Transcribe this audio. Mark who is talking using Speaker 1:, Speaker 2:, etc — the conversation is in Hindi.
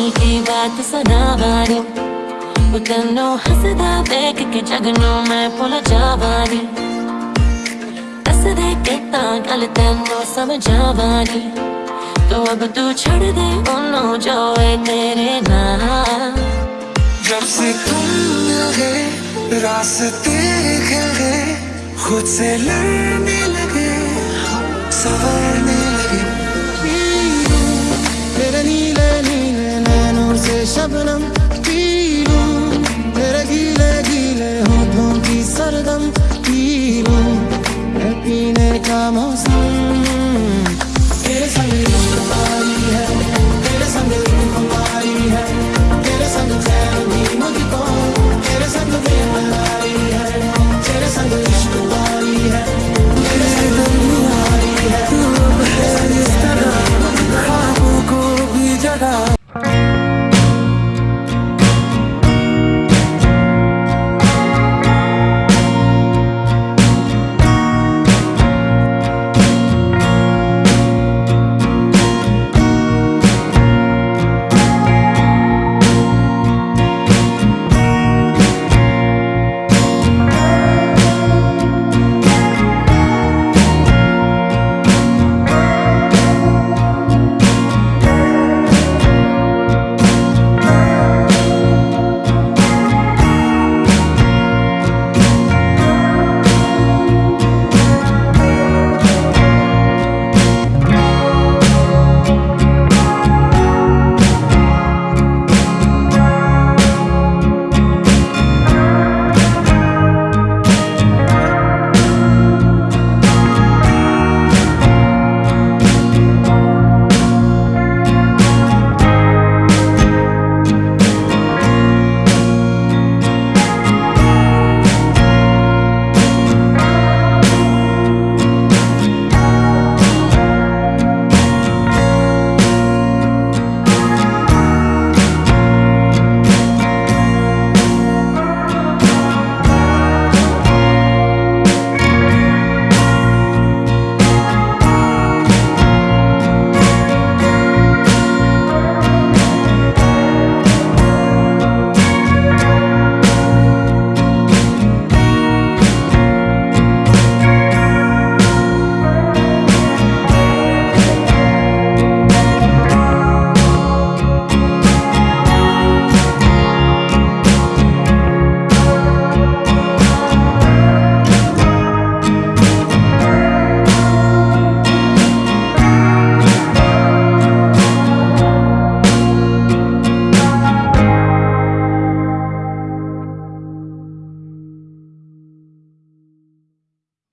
Speaker 1: दिल की बात सुना वाली वो तेनों देख के जगनों, मैं भुल जावानी दस दे के गल तेनों समझा वाली तो अब तू छोड़ दे उन्हों जो है तेरे नाम
Speaker 2: जब से तुम मिल गए रास्ते खिल गए, खुद से लड़ने लगे सवरने
Speaker 3: sabınım